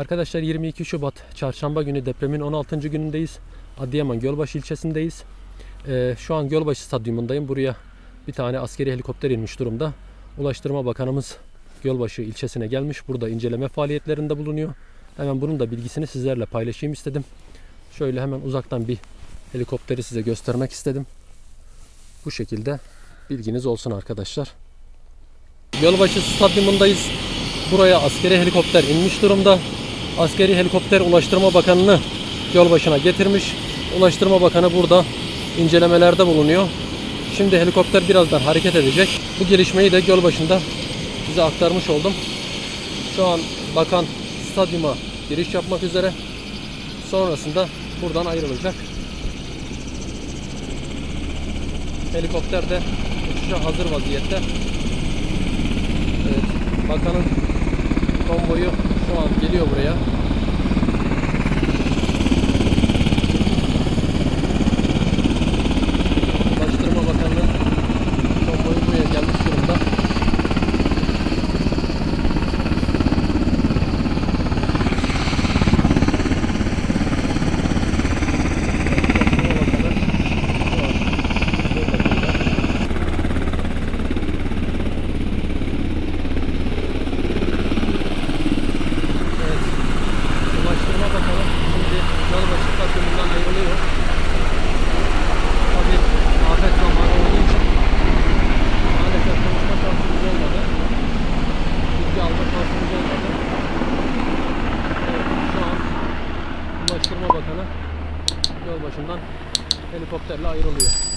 Arkadaşlar 22 Şubat çarşamba günü depremin 16. günündeyiz. Adıyaman Gölbaşı ilçesindeyiz. Ee, şu an Gölbaşı stadyumundayım. Buraya bir tane askeri helikopter inmiş durumda. Ulaştırma Bakanımız Gölbaşı ilçesine gelmiş. Burada inceleme faaliyetlerinde bulunuyor. Hemen bunun da bilgisini sizlerle paylaşayım istedim. Şöyle hemen uzaktan bir helikopteri size göstermek istedim. Bu şekilde bilginiz olsun arkadaşlar. Gölbaşı stadyumundayız. Buraya askeri helikopter inmiş durumda. Askeri helikopter Ulaştırma Bakanı'nı yol başına getirmiş. Ulaştırma Bakanı burada incelemelerde bulunuyor. Şimdi helikopter birazdan hareket edecek. Bu gelişmeyi de göl başında size aktarmış oldum. Şu an bakan stadyuma giriş yapmak üzere. Sonrasında buradan ayrılacak. Helikopter de uçuşa hazır vaziyette. Evet, bakanın konvoyu şu an geliyor buraya. Ulaştırma Bakanı'nın konvoyu buraya gelmiş durumda. Ulaştırma Bakanı şu an burada. Evet. Ulaştırma Bakanı şimdi Gölbaşı takımından ayrılıyor. Tabii afet zamanı olduğu için maalesef konuşma şansımız olmadı. Bilgi alma şansımız olmadı. Evet, şu an Ulaştırma Bakanı Gölbaşı'ndan helikopterle ayrılıyor.